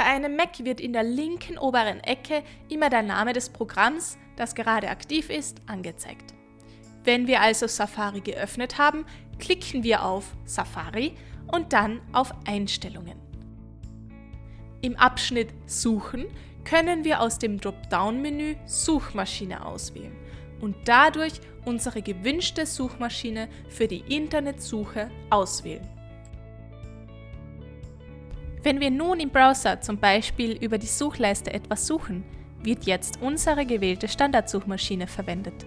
Bei einem Mac wird in der linken oberen Ecke immer der Name des Programms, das gerade aktiv ist, angezeigt. Wenn wir also Safari geöffnet haben, klicken wir auf Safari und dann auf Einstellungen. Im Abschnitt Suchen können wir aus dem Dropdown-Menü Suchmaschine auswählen und dadurch unsere gewünschte Suchmaschine für die Internetsuche auswählen. Wenn wir nun im Browser zum Beispiel über die Suchleiste etwas suchen, wird jetzt unsere gewählte Standardsuchmaschine verwendet.